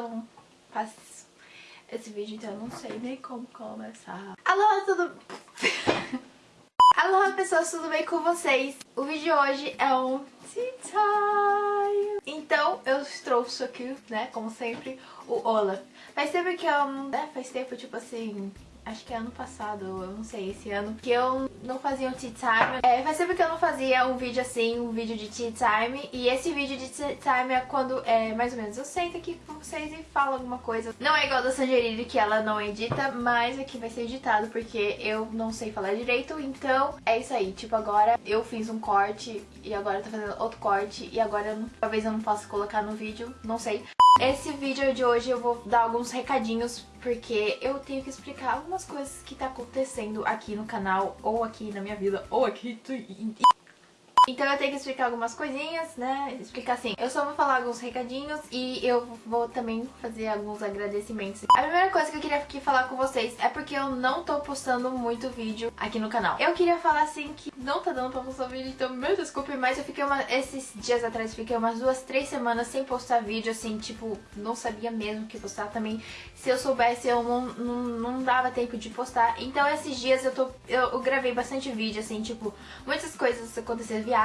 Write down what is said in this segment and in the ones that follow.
eu não faço esse vídeo, então eu não sei nem como começar. Alô, tudo... Alô, pessoas, tudo bem com vocês? O vídeo de hoje é um tea time. Então, eu trouxe aqui, né, como sempre, o Ola. Faz tempo que eu, né, faz tempo, tipo assim, acho que é ano passado, eu não sei, esse ano, que eu não fazia um tea time. É, faz tempo que eu não fazia um vídeo assim, um vídeo de tea time. E esse vídeo de tea time é quando, é, mais ou menos, eu sento aqui com vocês e falo alguma coisa. Não é igual da Sangerini, que ela não edita, mas aqui vai ser editado, porque eu não sei falar direito. Então, é isso aí. Tipo, agora eu fiz um corte e agora eu tô fazendo outro corte. E agora, eu não, talvez eu não possa colocar no vídeo, não sei. Esse vídeo de hoje eu vou dar alguns recadinhos porque eu tenho que explicar algumas coisas que tá acontecendo aqui no canal, ou aqui na minha vida, ou aqui... Então eu tenho que explicar algumas coisinhas, né? Explicar assim, eu só vou falar alguns recadinhos e eu vou também fazer alguns agradecimentos. A primeira coisa que eu queria aqui falar com vocês é porque eu não tô postando muito vídeo aqui no canal. Eu queria falar assim que não tá dando pra postar vídeo, então me desculpe, mas eu fiquei uma, esses dias atrás, fiquei umas duas, três semanas sem postar vídeo, assim, tipo, não sabia mesmo que postar também. Se eu soubesse, eu não, não, não dava tempo de postar. Então esses dias eu, tô, eu, gravei bastante vídeo, assim, tipo, muitas coisas aconteceram viagem,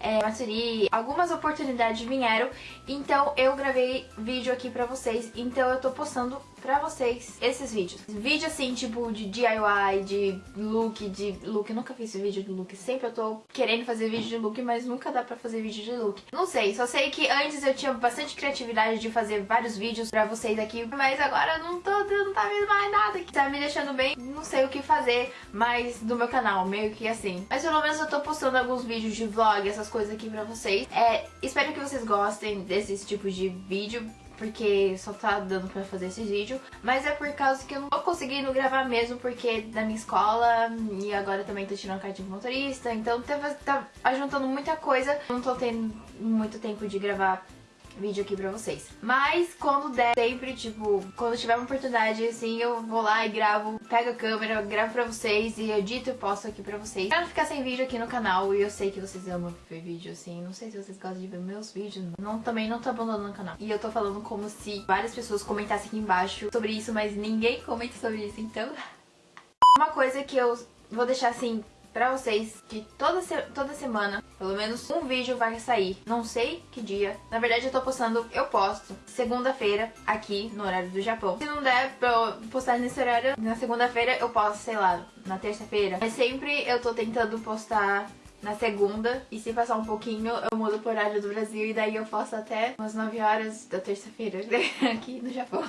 é, Matsuri, algumas oportunidades vieram, então eu gravei vídeo aqui pra vocês, então eu tô postando pra vocês esses vídeos. Vídeo assim, tipo, de DIY, de look, de look. Eu nunca fiz vídeo de look. Sempre eu tô querendo fazer vídeo de look, mas nunca dá pra fazer vídeo de look. Não sei, só sei que antes eu tinha bastante criatividade de fazer vários vídeos pra vocês aqui, mas agora não tô, não tá vendo mais nada que tá me deixando bem. Não sei o que fazer mais do meu canal, meio que assim. Mas pelo menos eu tô postando alguns vídeos de vlog, essas coisas aqui pra vocês. É, espero que vocês gostem desses tipos de vídeo porque só tá dando pra fazer esse vídeo, mas é por causa que eu não tô conseguindo gravar mesmo, porque da minha escola, e agora também tô tirando carta de motorista, então tá, tá ajuntando muita coisa, não tô tendo muito tempo de gravar vídeo aqui pra vocês. Mas quando der, sempre, tipo, quando tiver uma oportunidade, assim, eu vou lá e gravo, pego a câmera, gravo pra vocês e edito e posto aqui pra vocês. Pra não ficar sem vídeo aqui no canal, e eu sei que vocês amam ver vídeo, assim, não sei se vocês gostam de ver meus vídeos, não, também não tô abandonando o canal. E eu tô falando como se várias pessoas comentassem aqui embaixo sobre isso, mas ninguém comenta sobre isso, então... Uma coisa que eu vou deixar, assim, pra vocês que toda, se toda semana, pelo menos um vídeo vai sair. Não sei que dia. Na verdade eu tô postando, eu posto segunda-feira aqui no horário do Japão. Se não der pra postar nesse horário, na segunda-feira eu posto, sei lá, na terça-feira. Mas sempre eu tô tentando postar na segunda. E se passar um pouquinho, eu mudo pro horário do Brasil. E daí eu posto até umas 9 horas da terça-feira aqui no Japão.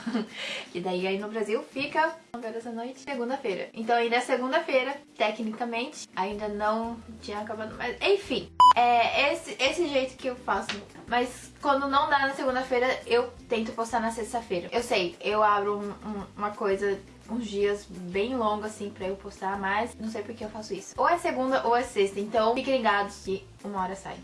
E daí aí no Brasil fica 9 horas da noite, segunda-feira. Então ainda segunda-feira, tecnicamente. Ainda não tinha acabado, mas enfim. É esse, esse jeito que eu faço. Mas quando não dá na segunda-feira, eu tento postar na sexta-feira. Eu sei, eu abro um, um, uma coisa uns dias bem longos assim pra eu postar, mas não sei por que eu faço isso. Ou é segunda ou é sexta, então fiquem ligados que uma hora sai.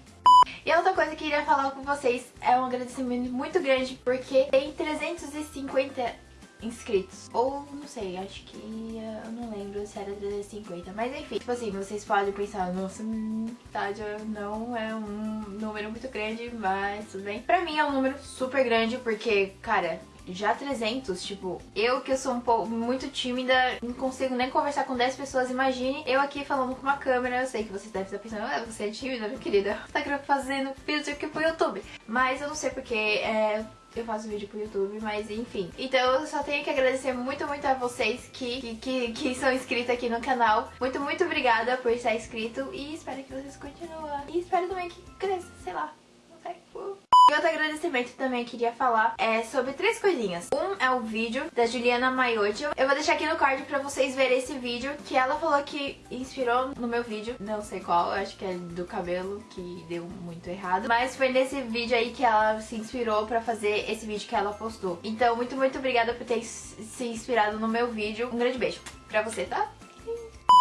E outra coisa que eu queria falar com vocês é um agradecimento muito grande porque tem 350 inscritos. Ou, não sei, acho que eu não lembro se era 350. Mas enfim, tipo assim, vocês podem pensar, nossa, tá, não é um número muito grande, mas tudo bem. Pra mim é um número super grande porque, cara, já 300, tipo, eu que eu sou um pouco muito tímida, não consigo nem conversar com 10 pessoas, imagine eu aqui falando com uma câmera, eu sei que vocês devem estar pensando, ah, você é tímida, minha querida, você tá fazendo vídeo aqui pro YouTube. Mas eu não sei porque é, eu faço vídeo pro YouTube, mas enfim. Então eu só tenho que agradecer muito, muito a vocês que, que, que, são inscritos aqui no canal. Muito, muito obrigada por estar inscrito e espero que vocês continuem. E espero também que cresça, sei lá, não sei. E outro agradecimento também queria falar é sobre três coisinhas. Um é o vídeo da Juliana Maiotti. Eu vou deixar aqui no card pra vocês verem esse vídeo que ela falou que inspirou no meu vídeo. Não sei qual, acho que é do cabelo, que deu muito errado. Mas foi nesse vídeo aí que ela se inspirou pra fazer esse vídeo que ela postou. Então, muito, muito obrigada por ter se inspirado no meu vídeo. Um grande beijo pra você, tá?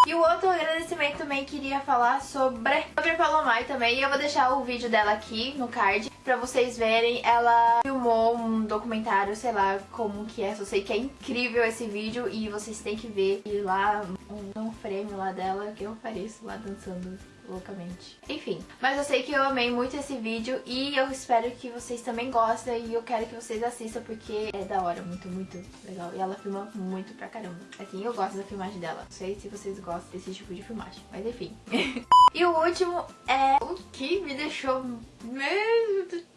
E o outro agradecimento também queria falar sobre, sobre a Palomai também. E eu vou deixar o vídeo dela aqui no card pra vocês verem. Ela filmou um documentário, sei lá como que é. Só sei que é incrível esse vídeo e vocês têm que ver. E lá, um, um frame lá dela que eu apareço lá dançando loucamente. Enfim, mas eu sei que eu amei muito esse vídeo e eu espero que vocês também gostem e eu quero que vocês assistam porque é da hora, muito, muito legal. E ela filma muito pra caramba. Assim, eu gosto da filmagem dela. Não sei se vocês gostam desse tipo de filmagem, mas enfim. e o último é o que me deixou mesmo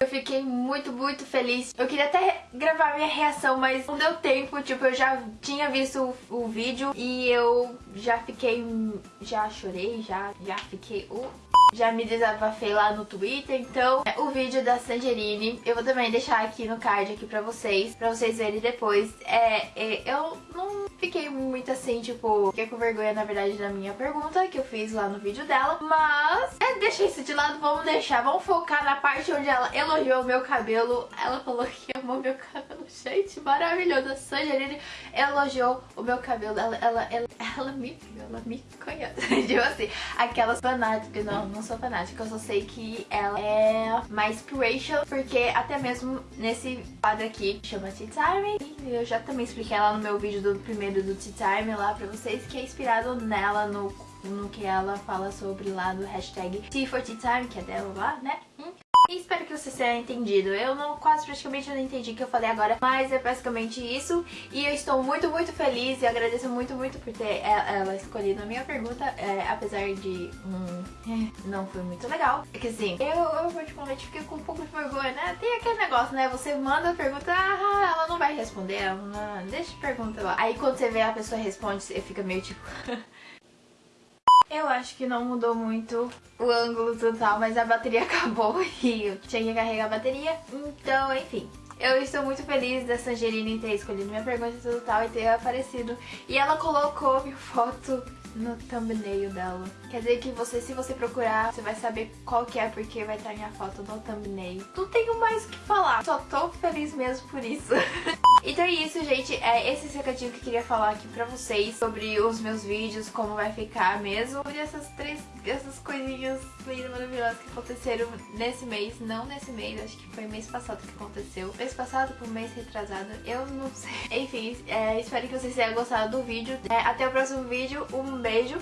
eu fiquei muito, muito feliz. Eu queria até gravar minha reação, mas não deu tempo. Tipo, eu já tinha visto o, o vídeo e eu já fiquei... Já chorei, já, já fiquei... Uh, já me desabafei lá no Twitter, então é, o vídeo da Sangerine eu vou também deixar aqui no card aqui pra vocês, pra vocês verem depois. É, é, eu não muito assim, tipo, fiquei com vergonha na verdade da minha pergunta que eu fiz lá no vídeo dela, mas é, deixa isso de lado, vamos deixar, vamos focar na parte onde ela elogiou o meu cabelo, ela falou que amou meu cabelo, gente, maravilhoso, a Sangerine elogiou o meu cabelo, ela, ela, ela, ela me, ela me conhece, tipo assim, aquelas fanáticas, não, não sou fanática, eu só sei que ela é mais inspiration, porque até mesmo nesse quadro aqui, chama Tea Time, eu já também expliquei ela no meu vídeo do primeiro do Tea Time lá pra vocês, que é inspirado nela no, no que ela fala sobre lá do hashtag Tea for Tea Time, que é dela lá, né? E espero que você tenha entendido. Eu não quase praticamente não entendi o que eu falei agora, mas é basicamente isso. E eu estou muito, muito feliz e agradeço muito, muito por ter ela escolhido a minha pergunta, é, apesar de hum, é, não foi muito legal. É que assim, eu, eu particularmente fiquei com um pouco de vergonha, né? Tem aquele negócio, né? Você manda a pergunta, ah, ela não vai responder, ela não, deixa a pergunta lá. Aí quando você vê a pessoa responde, você fica meio tipo... Eu acho que não mudou muito o ângulo total, mas a bateria acabou e eu tinha que carregar a bateria. Então, enfim. Eu estou muito feliz da Sangerine ter escolhido minha pergunta e tudo tal e ter aparecido. E ela colocou minha foto no thumbnail dela. Quer dizer que você, se você procurar, você vai saber qual que é, porque vai estar minha foto no thumbnail. Não tenho mais o que falar, só tô feliz mesmo por isso. então é isso, gente. É esse recadinho que eu queria falar aqui pra vocês sobre os meus vídeos, como vai ficar mesmo. Sobre essas três, essas coisinhas lindas, maravilhosas que aconteceram nesse mês. Não nesse mês, acho que foi mês passado que aconteceu. Mês passado pro mês retrasado, eu não sei. Enfim, é, espero que vocês tenham gostado do vídeo. É, até o próximo vídeo. Um beijo